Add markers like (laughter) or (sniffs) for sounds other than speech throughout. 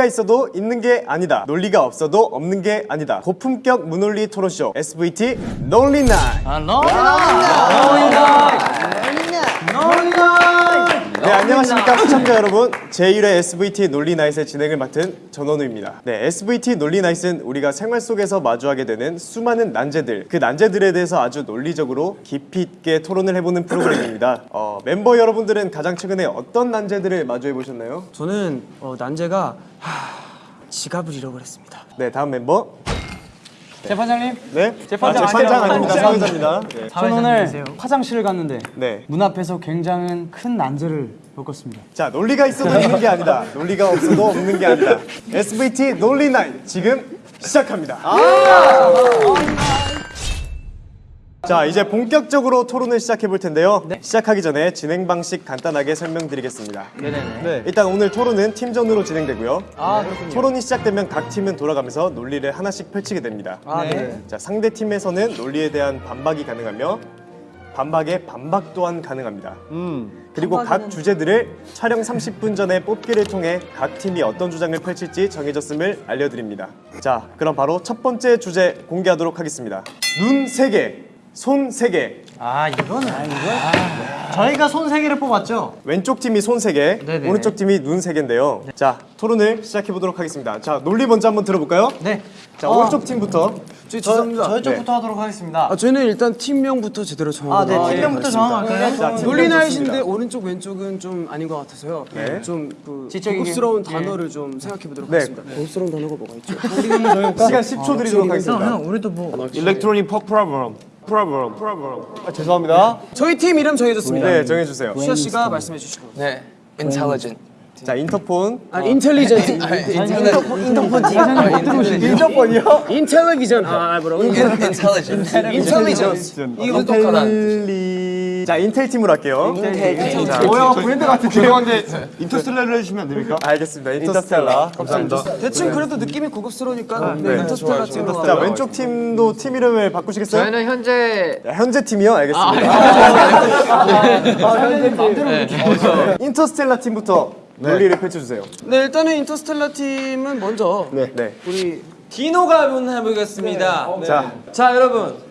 논리가 있어도 있는 게 아니다. 논리가 없어도 없는 게 아니다. 고품격 무논리 토론쇼 SVT 논리나이. 네, 안녕하십니까 시청자 여러분. 제1회 SVT 논리나잇의 진행을 맡은 전원우입니다. 네, SVT 논리나잇은 우리가 생활 속에서 마주하게 되는 수많은 난제들, 그 난제들에 대해서 아주 논리적으로 깊이 있게 토론을 해보는 프로그램입니다. (clears throat) 어, 멤버 여러분들은 가장 최근에 어떤 난제들을 마주해 보셨나요? 저는 어, 난제가 하, 지갑을 잃어버렸습니다. 네, 다음 멤버. 재판장님, 네, 재판장 아, 재판장. 아닙니다. 사회자입니다. 네. 저는 오늘 화장실을 갔는데 네. 문 앞에서 굉장히 큰 난제를 겪었습니다. 자, 논리가 있어도 있는 게 아니다. 논리가 없어도 없는 게 아니다. SVT 논리나잇 지금 시작합니다. 자, 이제 본격적으로 토론을 시작해 볼 텐데요. 시작하기 전에 진행 방식 간단하게 설명드리겠습니다. 네네네. 일단 오늘 토론은 팀전으로 진행되고요. 토론이 시작되면 각 팀은 돌아가면서 논리를 하나씩 펼치게 됩니다. 아, 네. 자, 상대 팀에서는 논리에 대한 반박이 가능하며 반박에 반박 또한 가능합니다. 그리고 각 주제들을 촬영 30분 전에 뽑기를 통해 각 팀이 어떤 주장을 펼칠지 정해졌음을 알려드립니다. 자, 그럼 바로 첫 번째 주제 공개하도록 하겠습니다. 눈 3개, 손 3개. 아 이거는 아, 이거 저희가 손 세 개를 뽑았죠. 왼쪽 팀이 손 3개, 네네. 오른쪽 팀이 눈 3개인데요. 자, 토론을 시작해 보도록 하겠습니다. 자, 논리 먼저 한번 들어볼까요? 네. 자, 오른쪽 팀부터. 저, 죄송합니다. 저희 쪽부터 네. 하도록 하겠습니다. 아, 저희는 일단 팀명부터 제대로 정하고 아, 네. 팀명부터 정할까요? 자, 논리나잇인데 좋습니다. 오른쪽 왼쪽은 좀 아닌 것 같아서요. 네. 좀그 고급스러운 단어를 좀 생각해 보도록 네. 하겠습니다. 고급스러운 단어가 뭐가 있죠? 시간 10초 드리도록 하겠습니다. 우리도 뭐 일렉트로닉 퍼 프로그램. 프로그램. 프로그램. 아, 죄송합니다. 저희 팀 이름 정해졌습니다. 네, 정해 주세요. 수아 씨가 말씀해 주시고. 네, intelligent. 자, 인터폰. 아, 인텔리전트. intelligent. 인터폰 팀. 인터폰이요? 인텔리전. 아, 뭐라고? intelligent. 인텔리전트. 이거 똑똑하다. 인텔리. 자, 인텔 팀으로 할게요. 뭐야 브랜드 같은 죄송한데 인터스텔라를 해주시면 안 됩니까? 알겠습니다. 인터스텔라. 감사합니다. 대충 그래도 느낌이 고급스러우니까 네. 인터스텔라 팀으로. 자, 왼쪽 팀도 팀 이름을 바꾸시겠어요? 저희는 현재 야, 현재 팀이요? 알겠습니다. (laughs) 인터스텔라 팀부터 논리를 펼쳐주세요. 네, 일단은 인터스텔라 팀은 먼저 네. 네. 우리 디노가 한번 해보겠습니다. 자, 자, 여러분.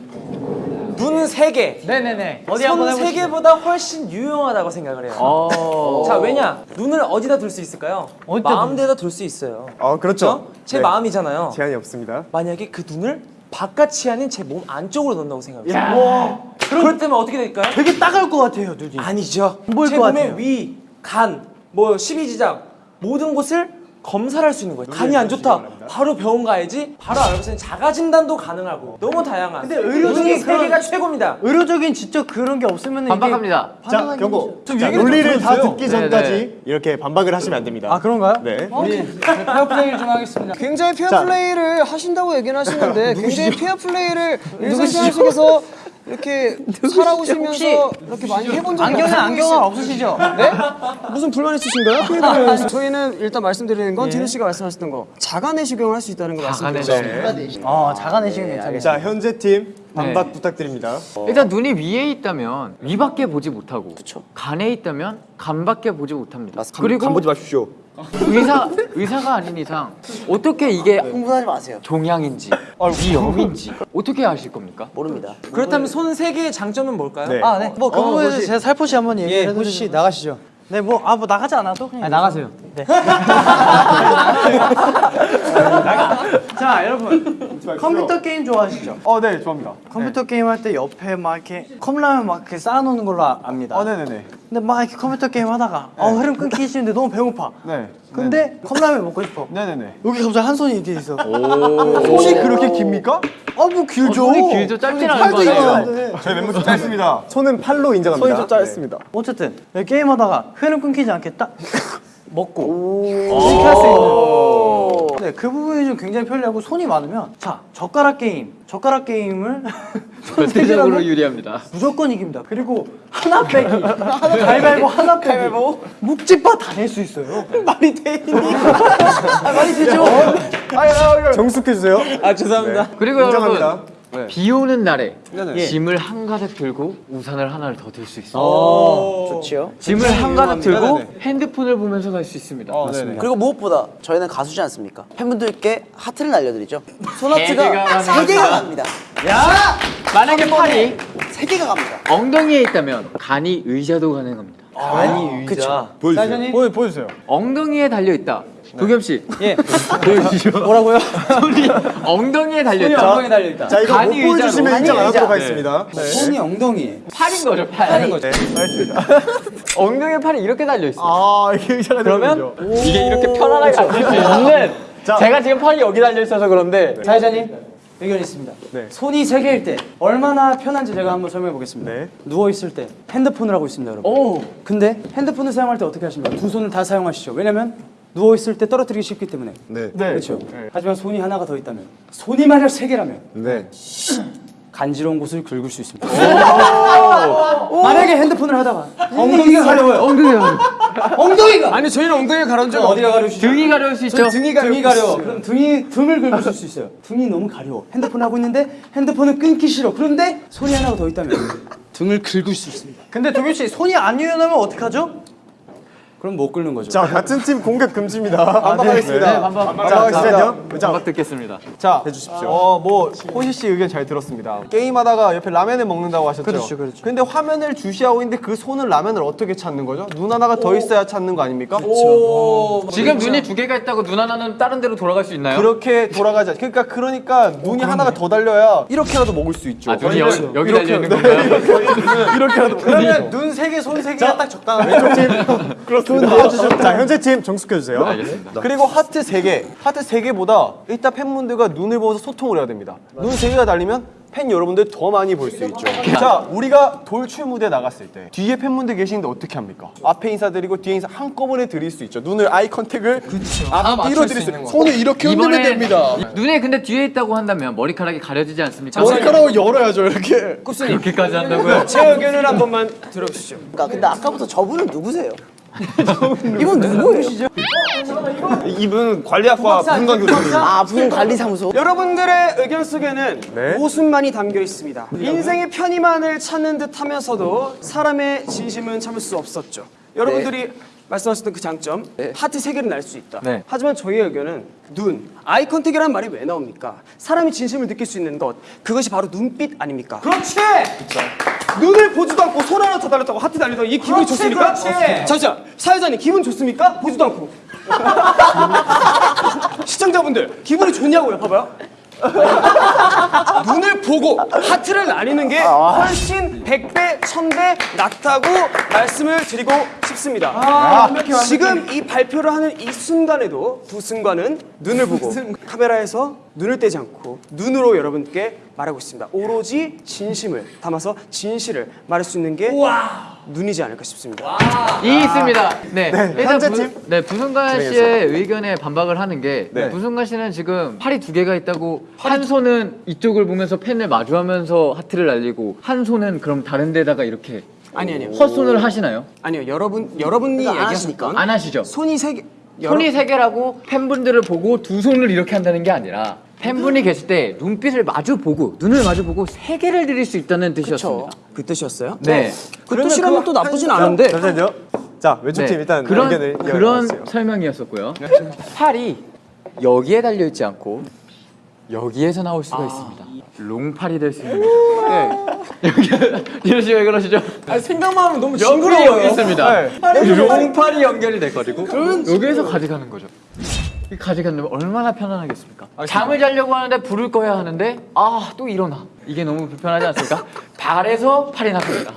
눈 세 개. 네네네. 어디 한번 손세 해보시죠. 개보다 훨씬 유용하다고 생각을 해요. 자, 왜냐? 눈을 어디다 둘 수 있을까요? 마음대로 둘 수 있어요. 어, 그렇죠. 그렇죠? 제 네. 마음이잖아요. 제한이 없습니다. 만약에 그 눈을 바깥이 아닌 제 몸 안쪽으로 넣는다고 생각해요. 그럴 때면 어떻게 될까요? 되게 따가울 것 같아요, 눈이. 아니죠. 제것 몸의 같아요. 위, 간, 뭐 십이지장 모든 곳을 검사를 할 수 있는 거예요. 간이 안 좋다. 바로 병원 가야지. 바로 있는 자가 진단도 가능하고 너무 다양한. 근데 의료적인 세 그런- 개가 최고입니다. 의료적인 진짜 그런 게 없으면 반박합니다. 자, 경고. 자, 논리를 좀 다. 듣기 전까지 이렇게 반박을 하시면 안 됩니다. 아 그런가요? 네. (laughs) 페어 플레이를 좀 하겠습니다. 굉장히 페어 자. 플레이를 하신다고 얘기는 하시는데 (laughs) 굉장히 페어 플레이를 일상생활 속에서 이렇게 (laughs) 살아오시면서 이렇게 많이 해본 적이 안경은 없으시죠? 안경은 없으시죠? 네? (laughs) 무슨 불만 있으신가요? 피해자는 저희는 일단 말씀드리는 건 디노 씨가 말씀하셨던 거 자가 내시경을 할 수 있다는 거 말씀드렸죠. 어 자가 내시경 괜찮겠어요. 자, 현재 팀 반박 부탁드립니다. 일단 눈이 위에 있다면 위밖에 보지 못하고 간에 있다면 간밖에 보지 못합니다. 그리고 간 보지 마십시오. 의사 의사가 아닌 이상 어떻게 이게 흥분하지 마세요. 종양인지 위염인지 어떻게 아실 겁니까? 그렇다면 손 세 개의 장점은 뭘까요? 네. 아 네. 뭐그 부분에 제가 살포시 한번 얘기를 해드리죠. 씨 나가시죠. 네, 뭐 아 뭐 나가지 않아도 그냥 나가세요. 네. (laughs) 자, 여러분 컴퓨터 게임 좋아하시죠? 어, 네, 좋아합니다. 컴퓨터 게임 할 때 옆에 막 이렇게 컵라면 막 이렇게 쌓아놓는 걸로 아- 압니다. 어, 네네네. 근데 막 이렇게 컴퓨터 게임 하다가 어 흐름 끊기 싫은데 너무 배고파. 네. 근데 컵라면 먹고 싶어. 네네네. 여기 갑자기 한 손이 이렇게 있어. 손이 그렇게 깁니까? 아뭐 길죠. 손이 길죠 짧진 않은 거 아니에요? 저희 멤버 좀 짧습니다. 손은 팔로 인정합니다. 손이 좀 짧습니다. 어쨌든 여기 게임하다가 흐름 끊기지 않겠다. (laughs) 먹고 이렇게 할 수 있는. 네, 그 부분이 좀 굉장히 편리하고 손이 많으면 자 젓가락 게임, 젓가락 게임을 (laughs) 절대적으로 유리합니다. 무조건 이깁니다. 그리고 하나 빼기, 가위바위보 (laughs) 하나 빼기, 묵찌빠 다낼 수 있어요. (laughs) 말이 되니? 아, 말이 되죠. 정숙해 주세요. 아 죄송합니다. 그리고 여러분 인정합니다. 비 오는 날에 네네. 짐을 한가득 들고 우산을 하나를 더 들 수 있어요. 좋지요. 짐을 한가득 들고 네네. 핸드폰을 보면서 갈 수 있습니다. 그리고 무엇보다 저희는 가수지 않습니까? 팬분들께 하트를 날려드리죠. 개가 손하트가 세 개가 갑니다. 만약에 팔이 세 개가 갑니다. 엉덩이에 있다면 간이 의자도 가능합니다. 아니 의자. 보여주세요. 보여, 보여주세요. 엉덩이에 달려 있다. 도겸 씨, 예. 뭐라고요? 손이 엉덩이에 달려 손이 있다. 엉덩이 달려 있다. 자 이거 못 보여주시면. 인정 안 하도록. 하겠습니다. 네. 손이 엉덩이. 팔인 거죠, 팔. 네, 알겠습니다. (laughs) 엉덩이에 팔이 이렇게 달려 있어. 요 아, 이게 의자가 그러면 이게 이렇게 편안하게 앉을 수 있는. (laughs) 제가 지금 팔이 여기 달려 있어서 그런데 사회자님 의견 있습니다. 네. 손이 세 개일 때 얼마나 편한지 제가 한번 설명해 보겠습니다. 네. 누워 있을 때 핸드폰을 하고 있습니다, 여러분. 오 근데 핸드폰을 사용할 때 어떻게 하십니까? 두 손을 다 사용하시죠. 왜냐면 누워 있을 때 떨어뜨리기 쉽기 때문에. 네. 그렇죠. 하지만 손이 하나가 더 있다면 손이 만약 세 개라면 네. (sniffs) 간지러운 곳을 긁을 수 있습니다. 만약에 핸드폰을 하다가 엉덩이가 가려워요. 엉덩이가 (laughs) 엉덩이가 아니 저희는 엉덩이 가려운 적 어디가 가려우시죠? 등이 가려울 수 있죠. 등이 가려. 등이 가려. 그럼 등이 등을 긁으실 수 있어요. 등이 너무 가려워. 핸드폰 하고 있는데 핸드폰은 끊기 싫어. 그런데 손이 하나가 더 있다면 등을 긁을 수 있습니다. 근데 도겸 씨 손이 안 유연하면 어떡하죠? 그럼 못 긁는 거죠. 자 같은 팀 공격 금지입니다. 반박하겠습니다. 네, 반박. 자 잠시만요. 자 반박 듣겠습니다. 자, 해주십시오. 어, 뭐 호시 씨 의견 잘 들었습니다. 게임하다가 옆에 라면을 먹는다고 하셨죠? 그렇죠, 그렇죠. 근데 화면을 주시하고 있는데 그 손은 라면을 어떻게 찾는 거죠? 눈 하나가 더 있어야 찾는 거 아닙니까? 지금 눈이 두 개가 있다고 눈 하나는 다른 데로 돌아갈 수 있나요? 그렇게 돌아가지 않. 그러니까 그러니까 눈이 하나가 더 달려야 이렇게라도 먹을 수 있죠. 아 눈이 여기, 여기 달려 있는 건가요? 이렇게라도 (laughs) 그러면 눈 세 개, 손 세 개가 딱 적당하네. (laughs) 그렇습니 다. 자 현재 팀 정숙해 주세요. 알겠습니다. 그리고 하트 3개, 하트 3개보다 일단 팬분들과 눈을 보면서 소통을 해야 됩니다. 눈 3개가 달리면 팬 여러분들 더 많이 볼 수 있죠. 자, 우리가 돌출 무대 나갔을 때 뒤에 팬분들 계시는데 어떻게 합니까? 앞에 인사드리고 뒤에 인사 한꺼번에 드릴 수 있죠. 눈을 eye contact을 앞뒤로 드릴 수 있는 거. 손을 이렇게 흔들면 됩니다. 눈에 근데 뒤에 있다고 한다면 머리카락이 가려지지 않습니까? 머리카락을 열어야죠, 이렇게. 그렇게까지 한다고요? (laughs) 제 의견을 한 번만 들어주시죠. 그러니까 근데 아까부터 저분은 누구세요? (laughs) 이분 누구예요? 이분 관리학과 분관 교수님. 아 부분 관리사무소. 여러분들의 의견 속에는 네. 모순만이 담겨 있습니다. 인생의 편의만을 찾는 듯 하면서도 사람의 진심은 참을 수 없었죠. 여러분들이 말씀하셨던 그 장점, 하트 세 개를 날릴 수 있다. 네. 하지만 저희의 의견은 눈, eye contact이라는 말이 왜 나옵니까? 사람이 진심을 느낄 수 있는 것, 그것이 바로 눈빛 아닙니까? 그렇지! 눈을 보지도 않고 손 하나 더 달렸다고 하트 달리다가 이 기분이 좋습니까? 잠시만, 사회자님 기분 좋습니까? 보지도 않고. (laughs) 시청자분들 기분이 좋냐고요? 봐봐요. (laughs) 눈을 보고 하트를 나뉘는 게 훨씬 100배, 1000배 낫다고 말씀을 드리고 싶습니다. 지금 이 발표를 하는 이 순간에도 두 순간은 눈을 보고 카메라에서 눈을 떼지 않고 눈으로 여러분께 말하고 있습니다. 오로지 진심을 담아서 진실을 말할 수 있는 게 눈이지 않을까 싶습니다. 이 있습니다. 네, 일단 현재 부, 팀? 네 부승관 씨의 의견에 반박을 하는 게 네. 부승관 씨는 지금 팔이 두 개가 있다고 한 손은 이쪽을 보면서 펜을 마주하면서 하트를 날리고 한 손은 그럼 다른 데다가 이렇게 아니 아니요. 헛손을 하시나요? 아니요. 여러분 여러분이 안 얘기하실 하시니까. 건안 하시죠? 손이 세 개. 손이 세 개라고 팬분들을 보고 두 손을 이렇게 한다는 게 아니라 팬분이 계실 때 눈빛을 마주 보고 눈을 마주 보고 세 개를 드릴 수 있다는 뜻이었습니다. 그 뜻이었어요? 네. 그 뜻이라면 또 나쁘진 않은데 잠시만요. 자 왼쪽 팀 일단 네. 그런 의견을 그런. 설명이었었고요. 팔이 여기에 달려 있지 않고 여기에서 나올 수가 있습니다. 롱팔이 될 수 있는. 네. (laughs) 여기 디노 씨왜 그러시죠? 아니, 생각만 하면 너무 징그러워요. 여기 있습니다. 롱팔이 연결이 될 거리고 여기에서 가져가는 거죠. 이 가져가면 얼마나 편안하겠습니까? 잠을 자려고 하는데 불을 꺼야 하는데 아 또 일어나. 이게 너무 불편하지 않습니까? (laughs) 발에서 팔이 나갑니다.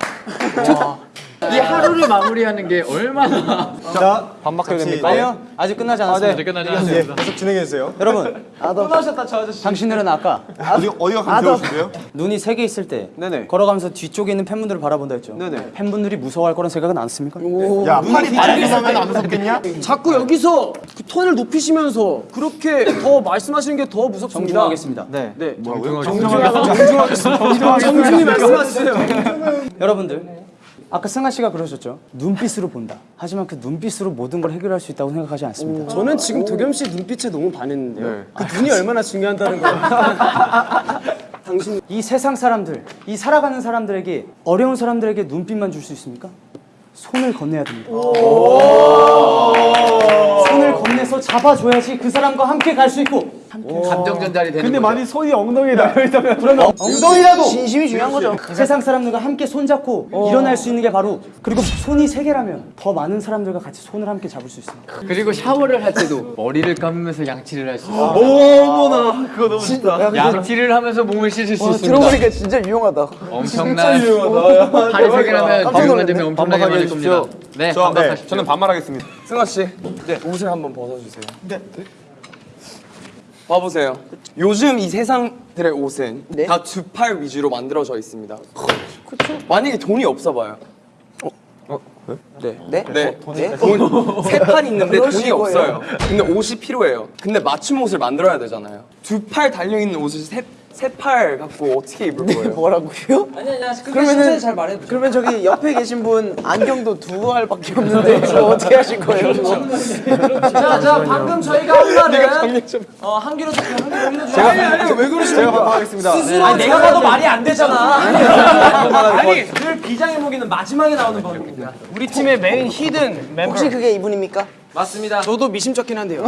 와. 이 하루를 마무리하는 게 얼마나 자 반박해야 됩니까? 네. 아니요, 아직 끝나지 않았습니다. 이제 끝나지 예, 않습니다. 계속 진행해 주세요. 여러분, 당신들은 아까 어디, 어디가 감태우신데요? 눈이 세 개 있을 때 네네. 걸어가면서 뒤쪽에 있는 팬분들을 바라본다 했죠. 네네. 팬분들이 무서워할 거란 생각은 안 씁니까? 야 팔이 달리면 안 무섭겠냐? 자꾸 여기서 그 톤을 높이시면서 그렇게 더 말씀하시는 게 더 무섭습니다. 정중하겠습니다. 네. 네. 정정하겠습니다. 정중히 말씀하세요. 여러분들 아까 승아 씨가 그러셨죠. 눈빛으로 본다. 하지만 그 눈빛으로 모든 걸 해결할 수 있다고 생각하지 않습니다. 저는 지금 도겸 씨 눈빛에 너무 반했는데요. 네. 그 눈이 얼마나 중요한다는 걸 (laughs) 당신 이 세상 사람들, 이 살아가는 사람들에게 어려운 사람들에게 눈빛만 줄 수 있습니까? 손을 건네야 됩니다. 손을 건네서 잡아줘야지 그 사람과 함께 갈 수 있고 감정 전달이 되는 근데 거죠. 만약 손이 엉덩이에 닿여 있다면 그러면 엉덩이라도 진심이 중요한 거죠. 세상 사람들과 함께 손잡고 일어날 수 있는 게 바로 그리고 손이 세 개라면 더 많은 사람들과 같이 손을 함께 잡을 수 있습니다. 그리고 샤워를 할 때도 머리를 감으면서 양치를 할 수 있어요. 어머나 그거 너무 좋다. 양치를 하면서 몸을 씻을 수 있습니다. 들어보니까 진짜 유용하다. 엄청난 팔이 세 개라면 지금 되면 엄청나게 많을 겁니다. 네, 반박하십시오. 저는 반말하겠습니다. 승아 씨, 네 옷을 한번 벗어주세요. 네. 봐보세요. 요즘 이 세상들의 옷은 네? 다 두팔 위주로 만들어져 있습니다. 그렇죠. 만약에 돈이 없어 봐요. 네. 네? 네. 네? 세판 있는데 돈이 그러실 거예요. 없어요. 근데 옷이 필요해요. 근데 맞춤 옷을 만들어야 되잖아요. 두 팔 달려 있는 옷을 세 세팔 갖고 어떻게 입을 거예요? 뭐라고요? 아니 아니 그러면은 잘 말해보죠. 그러면 저기 옆에 계신 분 안경도 두 알밖에 없는데 저 어떻게 하실 거예요? 그거? 자, 자 방금 저희가 한 말은 어, 한 귀로 듣고 한 귀로 흘려줘. 제가 왜 그러시죠? 제가 반말하겠습니다. 아니 내가 봐도 말이 안 되잖아. 아니 늘 비장의 무기는 마지막에 나오는 법입니다. 우리 팀의 main hidden 멤버 혹시 그게 이분입니까? 맞습니다. 저도 미심쩍긴 한데요.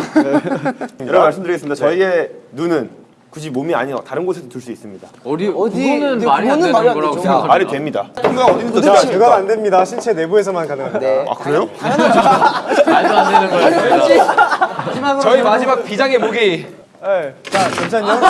(laughs) 여러 말씀드리겠습니다. 저희의 눈은 굳이 몸이 아닌 다른 곳에도 둘 수 있습니다. 어디 어디- 그거는 네, 말이 안 되는 말이 안 거라고. 생각합니다. 말이 됩니다. 통과가 어딘지 자, 그건 안 됩니다. 신체 내부에서만 가능합니다. 네. 아 그래요? 말도 안 되는 거예요. 저희 마지막 비장의 무기. 자 잠시만요.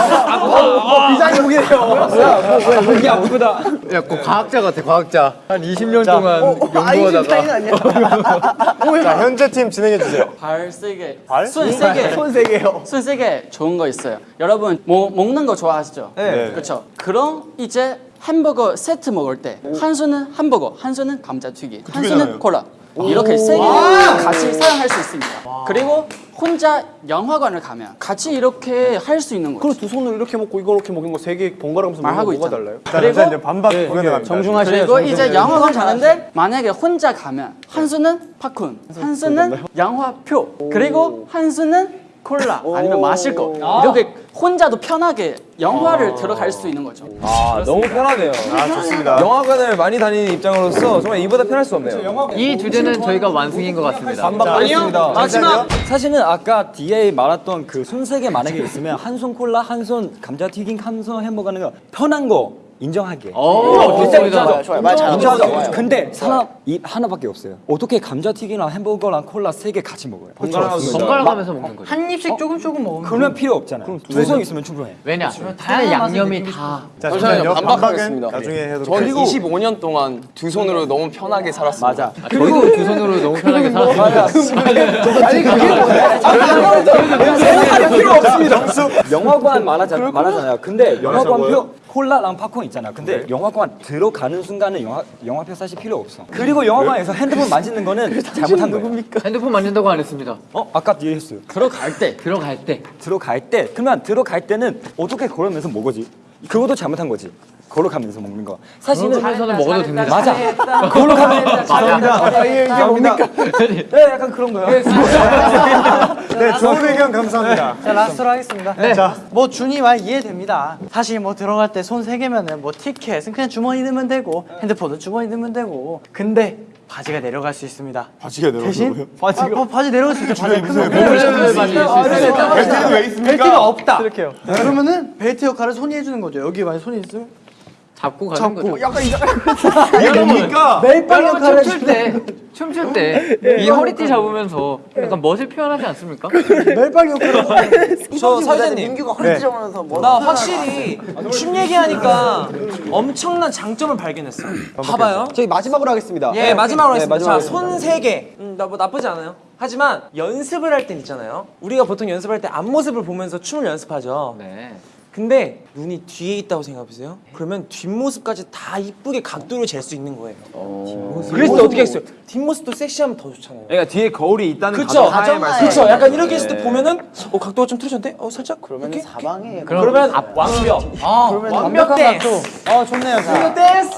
야, 그 과학자 같아, 과학자. 한 20년 동안 연구하다가 아인슈타인 (laughs) 자 현재 팀 진행해 주세요. 발 세게. 발? 손 세게. 손세 개요. 손 세게 좋은 거 있어요. 여러분 뭐 먹는 거 좋아하시죠? 네. 그렇죠. 그럼 이제 햄버거 세트 먹을 때 한 손은 햄버거, 한 손은 감자튀김, 한 손은 콜라. 이렇게 세 개를 같이 사용할 수 있습니다. 그리고 혼자 영화관을 가면 같이 이렇게 할 수 있는 거죠. 그럼 두 손으로 이렇게 먹고 이거 이렇게 먹는 거 세 개 번갈아 가면서 먹는 말하고 거 뭐가 있잖아. 달라요? 자 잠시만요. 반박 불가능합니다. 정중하셔야 그리고 이제 영화관 가는데 만약에 혼자 가면 한 손은 팝콘, 한 손은 영화표, 그리고 한 손은 콜라 아니면 마실 거 이렇게 혼자도 편하게 영화를 들어갈 수 있는 거죠. 아 너무 편하네요. 아 좋습니다. 영화관을 많이 다니는 입장으로서 정말 이보다 편할 수 없네요. 이 주제는 저희가 완승인 것 같습니다. 아니요. 마지막 사실은 아까 뒤에 말했던 그 손세개 만약에 있으면 한 손 콜라, 한 손 감자튀김, 한 손 햄버거 하는 거 편한 거 인정하게. 오, 좋습니다. 좋아요, 좋아요. 말. 있어요. 근데 하나 이 하나밖에 없어요. 어떻게 감자튀김이랑 햄버거랑 콜라 세 개 같이 먹어요? 번갈아 가면서 먹는 거죠. 한 입씩 조금 조금 먹으면 그러면 필요 없잖아요. 두손 있으면 충분해. 왜냐? 다양한 양념이 다자 잠시만요. 반박하겠습니다. 나중에 전 하겠습니다. 25년 동안 두 손으로 너무 편하게 살았습니다. 맞아. 그리고 두 손으로 너무 편하게 살았습니다. 영화관 말하자, 말하잖아요. 근데 영화관표 콜라랑 팝콘 있잖아요. 근데 영화관 들어가는 순간은 영화 영화표 사실 필요 없어. 그리고 영화관에서 핸드폰 만지는 거는 잘못한 거예요. 핸드폰 만진다고 안 했습니다. 어 아까 뒤에 했어요. 들어갈 때, 들어갈 때. 들어갈 때 그러면 들어갈 때는 어떻게 걸으면서 먹어지? 그것도 잘못한 거지. 걸어가면서 먹는 거. 사실은 그러면서는 먹어도 됩니다. 맞아. 걸어가면서 아, 이게 뭡니까? 네, 약간 그런 거요. 네 좋은 의견 감사합니다. 자 라스트로 하겠습니다. 네. 뭐 준이 말 이해됩니다. 사실 뭐 들어갈 때 손 세 개면은 뭐 티켓은 그냥 주머니 넣으면 되고 핸드폰은 주머니 넣으면 되고. 근데 바지가 내려갈 수 있습니다. 바지가 대신 바지가 아, 뭐 바지 내려갈 수 있죠. 바지 무슨. 벨트는 왜 있습니까? 벨트가 없다. 이렇게요. 그러면은 벨트 역할을 손이 해주는 거죠. 여기 만약 손이 있으면 잡고 가는 거죠. (laughs) 이게 뭡니까? 역할을 춤출 때, 춤출 때 이 허리띠 잡으면서 약간 멋을 표현하지 않습니까? (laughs) 멜빵 역할을 저 사장님. 민규가 허리 찢어면서 뭐 나 확실히 춤 얘기하니까 엄청난 장점을 발견했어. 봐봐요. 저희 마지막으로 하겠습니다. 예, 마지막으로 하겠습니다. 마지막으로 자, 손 세 개. 음, 나뭐 나쁘지 않아요. 하지만 연습을 할 땐 있잖아요. 우리가 보통 연습할 때 앞모습을 보면서 춤을 연습하죠. 네. 근데 눈이 뒤에 있다고 생각해보세요. 그러면 뒷모습까지 다 이쁘게 각도를 잴 수 있는 거예요. 그래서 어떻게 했어요? 뒷모습도 섹시하면 더 좋잖아요. 그러니까 뒤에 거울이 있다는 그쵸? 가정하에 말씀. 그쵸? 약간 이렇게 했을 때 보면은 어 각도가 좀 틀어졌는데? 어 살짝? 그러면 이렇게? 사방에 그러면 완벽. 완벽한 댄스. 각도. 어 좋네요. 자. 댄스.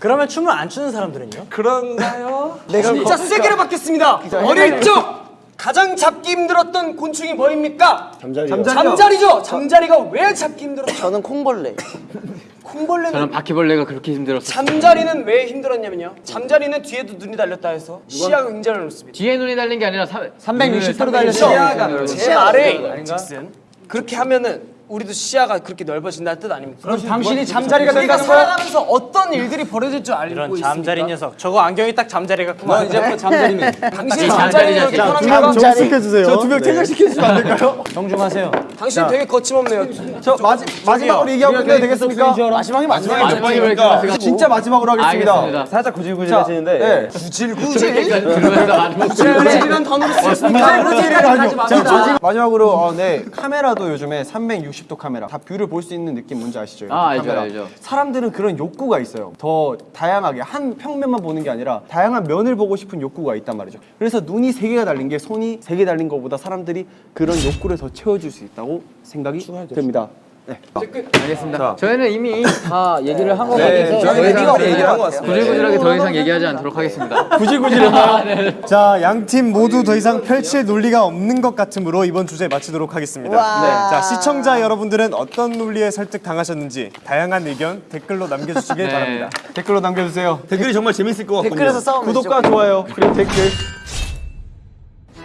그러면 춤을 안 추는 사람들은요? 그런가요? 진짜 세게를 받겠습니다. 어릴 적 가장 잡기 힘들었던 곤충이 뭐입니까? 잠자리요. 잠자리 죠. 잠자리가 왜 잡기 힘들었죠? 저는 콩벌레. (laughs) 콩벌레는 저는 바퀴벌레가 그렇게 힘들었어요. 잠자리는 왜 힘들었냐면요. 잠자리는 뒤에도 눈이 달렸다 해서 시야가 굉장히 넓습니다. 뒤에 눈이 달린 게 아니라 360도로 달렸죠. 시야가 제 말에 즉슨 그렇게 하면은 우리도 시야가 그렇게 넓어진다는 뜻 아닙니까? 그럼 당신이 잠자리가 된다는 거야? 살아가면서 어떤 일들이 벌어질 줄 알고 이런 있습니까? 잠자리 녀석. 저거 안경이 딱 (laughs) 잠자리 같구만. 이제부터 잠자리면 당신이 잠자리를 이렇게 두명 편합니까? 정숙해주세요. 두명 퇴근시켜주시면 안 될까요? 정중하세요. 당신 되게 거침없네요. 저 마지, 마지막으로 얘기하고 끝내야 되겠습니까? 마지막이 마지막이 바퀴벌레 이렇게 진짜 마지막으로 하겠습니다. 알겠습니다. 살짝 구질구질해지는데 네. 들어가서 많이 구질구질한 단어를 쓰였습니다. 구질구질하죠. 자, 마지막으로 어, 네 카메라도 요즘에 360도 카메라 다 view를 볼 수 있는 느낌 뭔지 아시죠? 아, 알죠, 카메라. 알죠. 사람들은 그런 욕구가 있어요. 더 다양하게 한 평면만 보는 게 아니라 다양한 면을 보고 싶은 욕구가 있단 말이죠. 그래서 눈이 세 개가 달린 게 손이 세 개 달린 것보다 사람들이 그런 욕구를 더 채워줄 수 있다고 생각이 됩니다. 네. 알겠습니다. 저희는 이미 다 얘기를 한것 네, 같아서 저희 더 이상 얘기가 얘기를 한것 같습니다. 구질구질하게 더 이상 얘기하지 않도록 하겠습니다. (laughs) 구질구질했나요? 자, 양 팀 모두 더 이상 펼칠 논리가 없는 것 같으므로 이번 주제 마치도록 하겠습니다. 네. 자, 시청자 여러분들은 어떤 논리에 설득 당하셨는지 다양한 의견 댓글로 남겨주시길 (laughs) 네. 바랍니다. 댓글로 남겨주세요. 댓글이 정말 재밌을 것 같거든요. 댓글에서 싸우면 구독과 좋아요 그리고 댓글.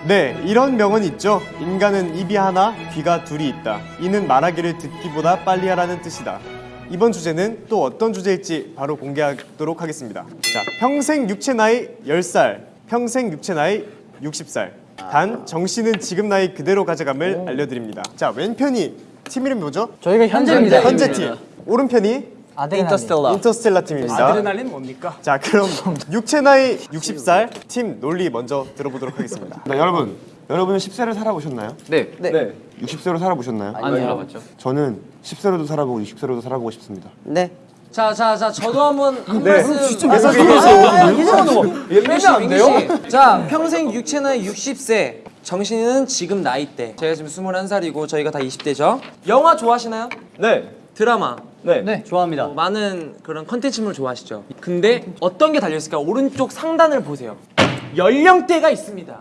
네, 이런 명언이 있죠. 인간은 입이 하나, 귀가 둘이 있다. 이는 말하기를 듣기보다 빨리 하라는 뜻이다. 이번 주제는 또 어떤 주제일지 바로 공개하도록 하겠습니다. 자, 평생 육체 나이 10살, 평생 육체 나이 60살. 단 정씨는 지금 나이 그대로 가져감을 알려드립니다. 자, 왼편이 팀 이름이 뭐죠? 저희가 현재입니다. 현재 팀. 오른편이 아데레날린. 인터스텔라 팀입니다. 아드레날린 뭡니까? 자, 그럼 육체 나이 60살 팀 논리 먼저 들어보도록 하겠습니다. 네, 여러분, 여러분은 10세를 살아보셨나요? 네, 네. 60세로 살아보셨나요? 안 살아봤죠. 저는 10세로도 살아보고 60세로도 살아보고 싶습니다. 네. 자, 자, 자, 저도 한번 한 네. 말씀. 계속 얘기해주세요. 민기 안 돼요? 자, 평생 육체 나이 60세. 정신이는 지금 나이대. 제가 지금 21살이고 저희가 다 20대죠. 영화 좋아하시나요? 네. 드라마. 네. 네, 좋아합니다. 많은 그런 컨텐츠물 좋아하시죠. 근데 어떤 게 달려 있을까? 오른쪽 상단을 보세요. 연령대가 있습니다.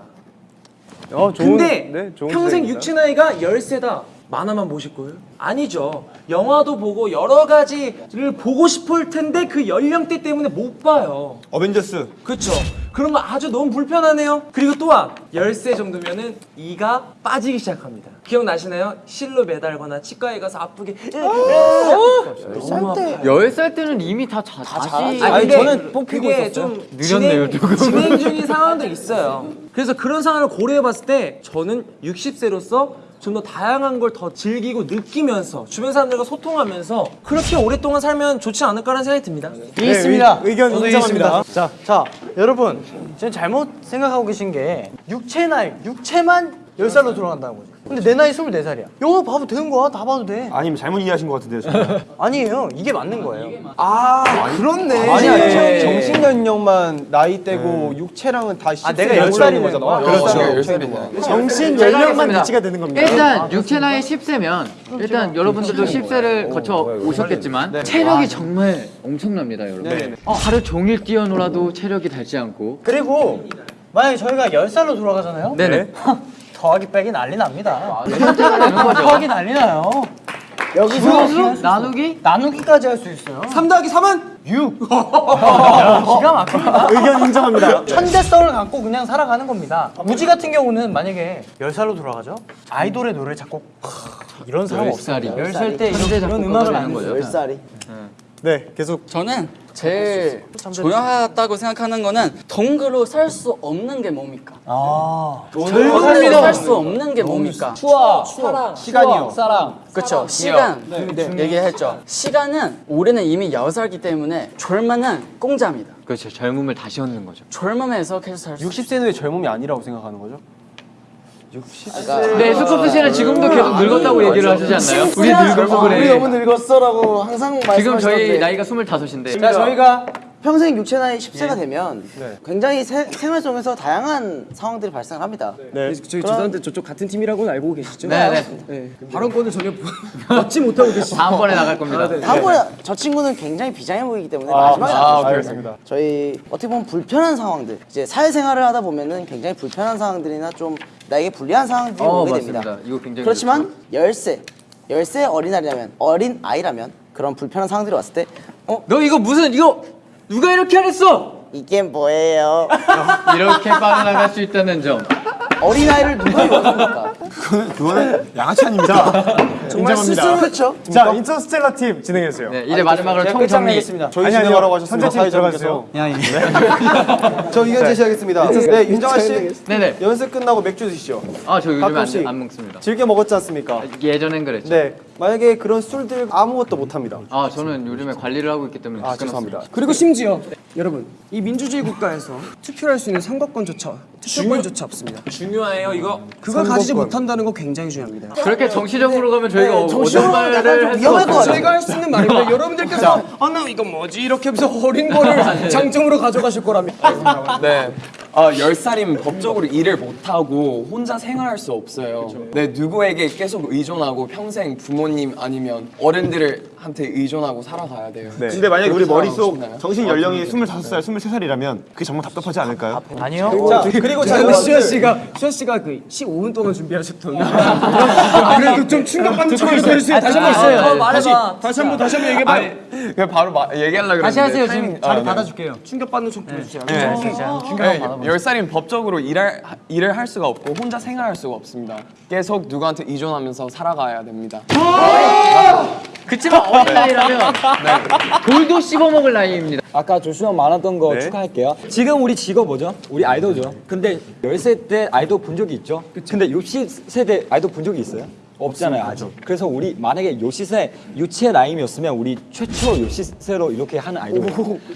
어, 좋은, 근데 네, 좋은 평생 주제입니다. 육체 나이가 10세다. 만화만 보실 거예요? 아니죠. 영화도 보고 여러 가지를 보고 싶을 텐데 그 연령대 때문에 못 봐요. 어벤져스. 그렇죠. 그런 거 아주 너무 불편하네요. 그리고 또한 10세 정도면은 이가 빠지기 시작합니다. 기억나시나요? 실로 매달거나 치과에 가서 아프게 너무 아파. 10살 때는 이미 다 자, 다시 아니, 저는 뽑히고 그게 있었어요. 좀 느렸네요, 진행, 조금. 진행 중인 상황도 있어요. 그래서 그런 상황을 고려해 봤을 때 저는 60세로서 좀 더 다양한 걸 더 즐기고 느끼면서 주변 사람들과 소통하면서 그렇게 오랫동안 살면 좋지 않을까라는 생각이 듭니다. 있습니다. 의- 의견 저도 인정합니다. 자, 자, 여러분, 지금 잘못 생각하고 계신 게 육체 나이, 육체만 10살로 돌아간다는 거죠. 근데 내 나이 24살이야. 영화 봐도 되는 거야. 다 봐도 돼. 아니면 잘못 이해하신 것 같은데요, 저는. (laughs) 아니에요. 이게 맞는 거예요. 아, 그렇네. 아니, 아니, 정신 연령만 나이대고 육체랑은 다 아, 10세 내가 넘어가는 10살이네. 거잖아. 그렇죠. 그렇죠. 정신 연령만 유치가 되는 겁니다. 일단 육체 나이 10세면 일단 여러분들도 10세를 거쳐 오셨겠지만 체력이 정말 엄청납니다, 여러분. 어, 하루 종일 뛰어놀아도 체력이 닳지 않고 그리고 만약에 저희가 10살로 돌아가잖아요. 네네. 더하기 빼기 난리 납니다. 현재가 되는 거죠. 더하기 난리 나요. 여기서 나누기 나누기까지 할 수 있어요. 3 더하기 3은 6. (laughs) 기가 막힙니다. 의견 인정합니다. (laughs) 천재성을 갖고 그냥 살아가는 겁니다. 무지 같은 경우는 만약에 10살로 돌아가죠? 아이돌의 노래를 작곡 이런 사람 없어요. 10살이 10살 때 이런, 이런 음악을 거죠. 거죠. 10살이. 네, 계속 저는 제일 중요하다고 생각하는 거는 동그로 살 수 없는 게 뭡니까? 아. 동그로 살수 없는 게 뭡니까? 추억, 사랑, 시간이요. 사랑. 그렇죠. 시간 얘기했죠. 시간은 우리는 이미 여살기 때문에 젊음은 공짜입니다. 그렇죠. 젊음을 다시 얻는 거죠. 젊음에서 계속 살 수. 60세는 왜 젊음이 아니라고 생각하는 거죠? 네, 스코프 씨는 지금도 계속 늙었다고 얘기를 하시지 않나요? 우리 늙어서 그래. 늙었어라고 항상 지금 저희 나이가 25인데 자, 저희가 평생 육체 나이 10세가 되면 굉장히 세- 생활 속에서 다양한 상황들이 발생을 합니다. 네. 저희 죄송한데 저쪽 같은 팀이라고는 알고 계시죠? 네 네. 네. 발언권을 전혀 얻지 (laughs) 못하고 계시죠? 다음번에 나갈 겁니다. 다음번에 저 친구는 굉장히 비장해 보이기 때문에 마지막에 아, 안 알겠습니다. 저희 어떻게 보면 불편한 상황들 이제 사회생활을 하다 보면은 굉장히 불편한 상황들이나 좀 나에게 불리한 상황들이 어, 오게 맞습니다. 됩니다. 이거 굉장히 그렇지만 열세 열세 어린아이라면 어린 아이라면 그런 불편한 상황들이 왔을 때 어? 너 이거 무슨 이거 누가 이렇게 하랬어? 이게 뭐예요? 이렇게 빠져나갈 수 있다는 점. 어린아이를 누가 (laughs) 용서합니까? 그거는 양아치 아닙니다. 정말 스스로 그렇죠. 자 인터스텔라 팀 진행해 주세요. 네, 이제 마지막으로 제가 총정리. 끝장내겠습니다. 저희 아니, 아니요. 진행하라고 하셨습니다. 현재 팀 들어가주세요. 사회자분께서. (laughs) 저 의견 제시하겠습니다. 네, 윤정아 씨. 네네. 연습 끝나고 맥주 드시죠. 아, 저 요즘에 안, 가끔씩. 안 먹습니다. 즐겨 먹었지 않습니까? 예전엔 그랬죠. 네. 만약에 그런 술들 아무것도 못 합니다. 아, 저는 요즘에 관리를 하고 있기 때문에 아. 죄송합니다. 그리고 심지어 여러분 이 민주주의 국가에서 투표할 수 있는 선거권조차 투표권조차 없습니다. 중요해요 이거. 그걸 가지지 못한다는 건 굉장히 중요합니다. 그렇게 정치적으로 가면 저희가 어- 정치적으로 어떤 약간 말을 좀 위험할 것. 같아요. 저희가 할 수 있는 말입니다. 여러분들께서 아나 이거 뭐지 이렇게 하면서 어린 거를 장점으로 가져가실 거랍니다. 네. 아, 10살이면 법적으로 일을 못하고 혼자 생활할 수 없어요. 네, 누구에게 계속 의존하고 평생 부모님 아니면 어른들을 한테 의존하고 살아가야 돼요. 네. 근데 만약에 우리 머릿속 싶나요? 정신 연령이 25살, 23살이라면 그게 정말 답답하지 않을까요? 아니요. 자, 그리고 자, 여러분들 씨가 수현 씨가 그 15분 동안 준비하셨던 아, (laughs) 그래도 좀 충격받는 척을 해주세요. 다시 한번 있어요. 있어요. 어, 말해봐. 다시 한번 다시 한번 얘기해봐. 그냥 바로 마, 얘기하려고 다시 그랬는데 하세요. 타이밍- 지금 자리 아, 네. 받아 줄게요. 충격 받는 척 보여주세요. 네. 충격을 네, 받아보세요. 10살이면 법적으로 일할, 일을 할 수가 없고 혼자 생활할 수가 없습니다. 계속 누구한테 의존하면서 살아가야 됩니다. 그치만 어린 나이라면 (laughs) 돌도 씹어먹을 나이입니다. 아까 조슈아 말했던 거 네. 축하할게요. 지금 우리 직업 뭐죠? 우리 아이돌죠. 근데 10세 때 아이돌 본 적이 있죠? 근데 60세 때 아이돌 본 적이 있어요? 없잖아요 아직. 그래서 우리 만약에 요시세 유치의 나이였으면 우리 최초 요시세로 이렇게 하는 아이돌.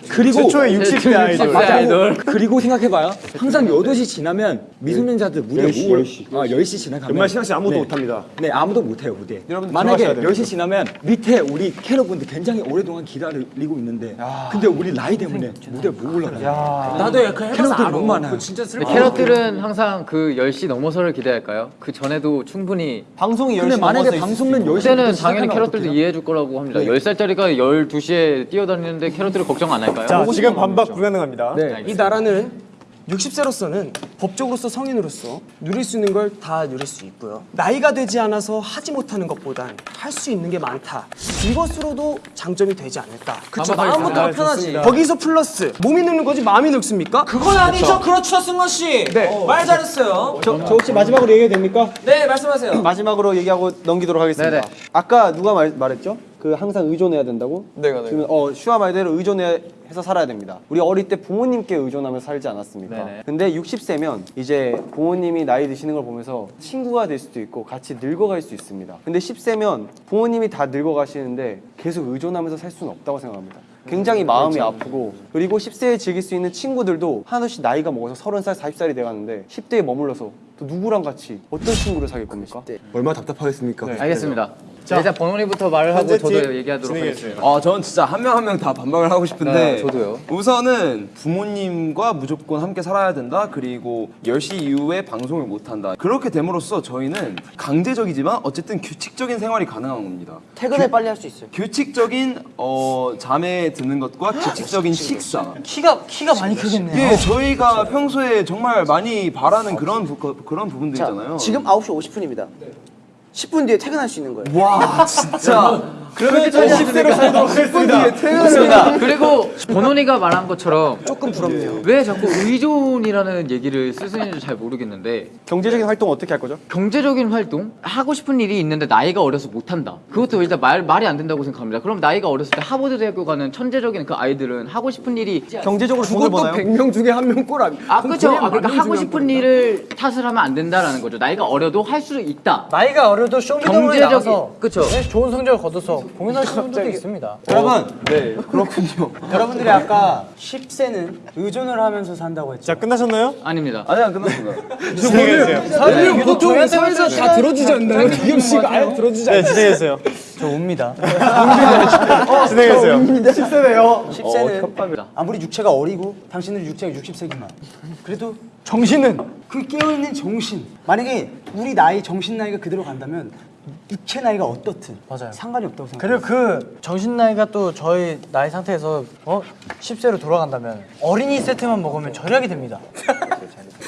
그리고 최초의 60대 아이돌. 맞아. 아이돌. 그리고 생각해봐요. (laughs) 항상 8시 지나면 미소년자들 무대 10시, 무 10시. 아, 10시 지나가면 연말 신학 씨 아무도 네. 못합니다. 네, 아무도 못해요 무대. 여러분 만약에 들어가셔야 돼요. 10시 지나면 밑에 우리 캐럿분들 굉장히 오랫동안 기다리고 있는데 근데 우리 나이 때문에 무대 못 올라가요. 나도 그 해봐서 캐럿들. 너무 많아요. 그거 진짜 슬퍼. 캐럿들은 항상 그 10시 넘어서를 기대할까요? 그 전에도 충분히 방송이 10시 근데 만약에 방송은 10시 그때는 당연히 캐럿들도 이해해 줄 거라고 합니다. 10살짜리가 12시에 뛰어다니는데 캐럿들을 걱정 안 할까요? 자 지금 반박 불가능합니다. 네. 이 나라는 60세로서는 법적으로서 성인으로서 누릴 수 있는 걸 다 누릴 수 있고요. 나이가 되지 않아서 하지 못하는 것보단 할 수 있는 게 많다. 이것으로도 장점이 되지 않을까. 그쵸 마음부터 편하지. 거기서 플러스 몸이 늙는 거지 마음이 늙습니까? 그건 아니죠. 그렇죠, 승원 씨. 네. 말 잘했어요. 저, 저 혹시 마지막으로 얘기해도 됩니까? 네, 말씀하세요. 마지막으로 얘기하고 넘기도록 하겠습니다. 네네. 아까 누가 말, 말했죠? 그 항상 의존해야 된다고? 내가, 내가. 지금 어 슈아 말대로 의존해서 살아야 됩니다. 우리 어릴 때 부모님께 의존하면서 살지 않았습니까? 네네. 근데 60세면 이제 부모님이 나이 드시는 걸 보면서 친구가 될 수도 있고 같이 늙어갈 수 있습니다. 근데 10세면 부모님이 다 늙어가시는데 계속 의존하면서 살 수는 없다고 생각합니다. 굉장히 마음이 아프고 그리고 10세에 즐길 수 있는 친구들도 하나씩 나이가 먹어서 30살, 40살이 돼가는데 10대에 머물러서 또 누구랑 같이 어떤 친구를 사귈 겁니까? 얼마나 답답하겠습니까? 알겠습니다. 자, 일단 번호리부터 말을 하고 저도 팀 얘기하도록 하겠습니다. 어, 저는 진짜 한 명 한 명 다 반박을 하고 싶은데 네, 저도요. 우선은 부모님과 무조건 함께 살아야 된다. 그리고 10시 이후에 방송을 못 한다. 그렇게 됨으로써 저희는 강제적이지만 어쨌든 규칙적인 생활이 가능한 겁니다. 퇴근을 빨리 할 수 있어요. 규칙적인 어, 잠에 드는 것과 규칙적인 식사. 키가 키가 많이 크겠네요. 예, 저희가 평소에 정말 많이 바라는 그런 부, 그런 자, 부분들이잖아요. 지금 9시 50분입니다. 10분 뒤에 퇴근할 수 있는 거예요. 와, 진짜. (laughs) 그러면 저희 10대로 살도록 하겠습니다. 그렇습니다. 그리고 번호리가 말한 것처럼 조금 부럽네요. 왜 자꾸 의존이라는 얘기를 쓰시는지 잘 모르겠는데 경제적인 활동 어떻게 할 거죠? 경제적인 활동 하고 싶은 일이 있는데 나이가 어려서 못 한다. 그것도 일단 말 말이 안 된다고 생각합니다. 그럼 나이가 어렸을 때 하버드 대학교 가는 천재적인 그 아이들은 하고 싶은 일이 경제적으로 돈을 그것도 버나요? 100명 중에 한명 꼴아. 아 그렇죠. 아, 그러니까 하고 싶은 일을 탓을 하면 안 된다라는 거죠. 나이가 어려도 할 수 있다. 나이가 어려도 쇼미더머니 나가서 그쵸. 네, 좋은 성적을 거둬서 고민하시는 분들도 있습니다. 여러분 네 그렇군요. (laughs) 여러분들이 아까 10세는 의존을 하면서 산다고 했죠. 자 끝나셨나요? 아닙니다. 아니 안 끝났습니다. (laughs) 진행해 주세요. 사람들이 보통 사회에서 다 들어주지 않나요? 기겸 씨가 아예 들어주지 네 진행해 주세요. 저 웁니다. (laughs) 진행해 주세요. 10세네요. 10세는 협박이다. 아무리 육체가 어리고 당신들 육체가 60세지만 그래도 정신은 그 깨어있는 정신 만약에 우리 나이 정신 나이가 그대로 간다면 육체 나이가 어떻든 맞아요. 상관이 없다고 생각해요 그리고 그 정신 나이가 또 저희 나이 상태에서 어 10세로 돌아간다면 어린이 세트만 먹으면 절약이 됩니다.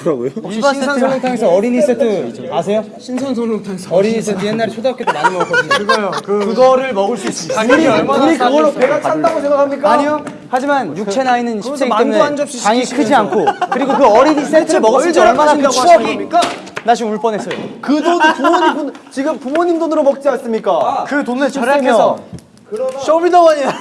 혹시 신선 설렁탕에서 어린이 세트 아세요? 신선 설렁탕에서 어린이 세트 옛날에 초등학교 때 많이 먹었거든요. 그거요 그, 그거를 먹을 수 있습니다. 우리, 우리 그걸로 배가 찼다고 생각합니까? 아니요. 하지만 육체 나이는 10세기 때문에 장이 크지 않고 그리고 그 어린이 세트를 먹었을 때 얼마나 그 추억이 나 지금 울 뻔했어요. 그 돈도 부모님 돈, 지금 부모님 돈으로 먹지 않습니까? 그 돈을 절약해서 쇼미더머니야.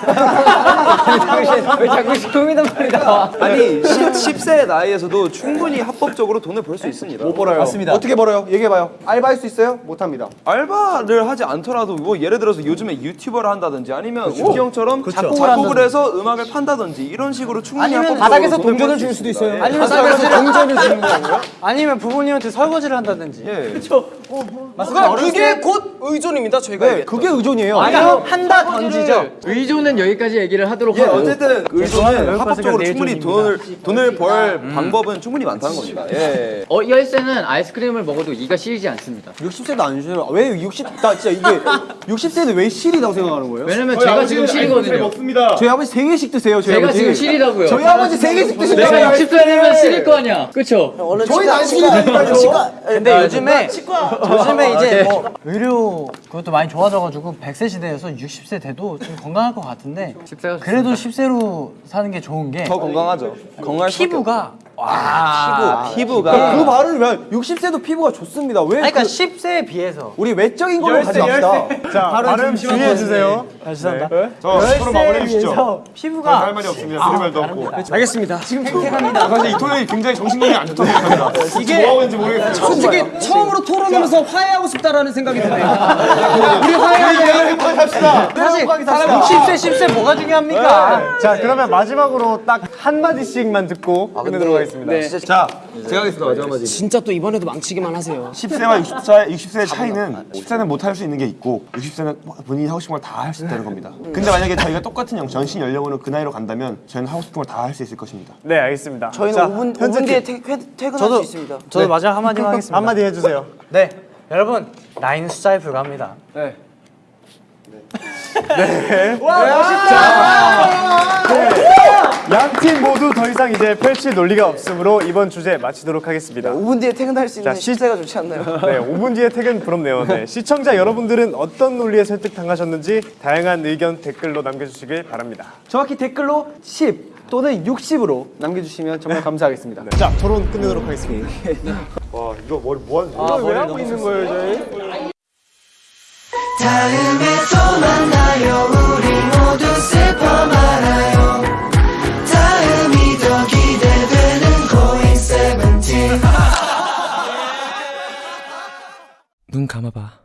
왜 자꾸 쇼미더머니 나와? 아니 10, 세 나이에서도 충분히 합법적으로 돈을 벌 수 있습니다. 못 벌어요. 맞습니다. 어떻게 벌어요? 얘기해봐요. 알바할 수 있어요? 못합니다. 알바를 하지 않더라도 뭐 예를 들어서 요즘에 유튜버를 한다든지 아니면 그렇죠. 우기 형처럼 작곡을, 해서 음악을 판다든지 이런 식으로 충분히 아니면 바닥에서 동전을 줄 수도. 있어요. 예. 아니면 바닥에서 동전을 (laughs) 주는 거고요. 아니면 부모님한테 설거지를 한다든지. 예. 맞습니다. 그게 곧 의존입니다. 저희가 네. 그게 의존이에요. 아니요 한다 던지죠. 의존은 여기까지 얘기를 하도록 예, 하고 어쨌든 의존은 여기까지가 합법적으로 내 충분히. 돈을 돈을 벌 방법은 충분히 많다는 겁니다. 예. 어, 이 열쇠는 아이스크림을 먹어도 이가 시리지 않습니다. 60세도 안 쉬어요. 왜 60, 나 진짜 이게 60세는 왜 실이라고 생각하는 거예요? 왜냐면 제가 지금 실이거든요. 저희 아버지 3개씩 드세요. 저희 제가 아버지. 지금 실이라고요. 저희 아버지 3개씩 드시죠. 내가 60살이면 실일 거 아니야. 저희는 치과- 안 시키니까요. 치과 근데 요즘에 치과 요즘에 이제 오케이. 뭐 의료 그것도 많이 좋아져가지고 100세 시대에서 60세 돼도 좀 건강할 것 같은데 10세가 그래도 10세로 사는 게 좋은 게 더 건강하죠. 건강할 피부가 없- 피부 피부가 그 말을 왜 60세도 피부가 좋습니다. 왜 아니, 그러니까 그- 10세에 비해서 우리 외적인 걸로 가지 맙시다. 자 발음 주의해 주세요. 아, 죄송합니다. 저 스스로 마무리해 주시죠. 비해서 피부가 할 말이 없습니다. 드릴 말도 없고. 알겠습니다. 지금 팽팽합니다. 사실 이 톤이 굉장히 정신건이 안 좋다고 생각합니다. 이게 뭐 하고 있는지 모르겠어요. 솔직히 처음으로 토론하면서 화해하고 싶다라는 생각이 드네요. (laughs) 우리 화해하자. 합시다. 사실 60세 10세 뭐가 중요합니까? 자 그러면 마지막으로 딱 한 마디씩만 듣고 끝내도록 하겠습니다. 자, 제가 하겠습니다. 마지막 마디. 진짜 또 이번에도 망치기만 하세요. 10세와 60세, 60세의 차이는 10세는 못 할 수 있는 게 있고 60세는 본인이 하고 싶은 걸 다 할 수 있다는 겁니다. 근데 만약에 저희가 똑같은 영, 전신 연령으로 그 나이로 간다면 저희는 하고 싶은 걸 다 할 수 있을 것입니다. 네 알겠습니다. 저희는 자, 5분, 현재 5분 뒤에 퇴, 퇴, 퇴근할 수 있습니다. 저도 마지막 한마디만 (laughs) 하겠습니다. 한마디 해주세요. 네, 여러분 나이는 숫자에 불과합니다. 양팀 모두 더 이상 이제 펼칠 논리가 없으므로 이번 주제 마치도록 하겠습니다. 5분 뒤에 퇴근할 수 있는 자, 시- 10세가 좋지 않나요? 네, 5분 뒤에 퇴근 부럽네요. 네, 시청자 여러분들은 어떤 논리에 설득당하셨는지 다양한 의견 댓글로 남겨주시길 바랍니다. 정확히 댓글로 10 또는 60으로 남겨주시면 정말 감사하겠습니다. 자, 토론 끝내도록 하겠습니다. 와, 이거 머리 뭐 하는 거야? 왜 하고 있는 거예요, 저희? 다음에 또 만나요. 우리 모두 슬퍼 말아요. 다음이 더 기대되는 고잉 세븐틴. 눈 감아봐.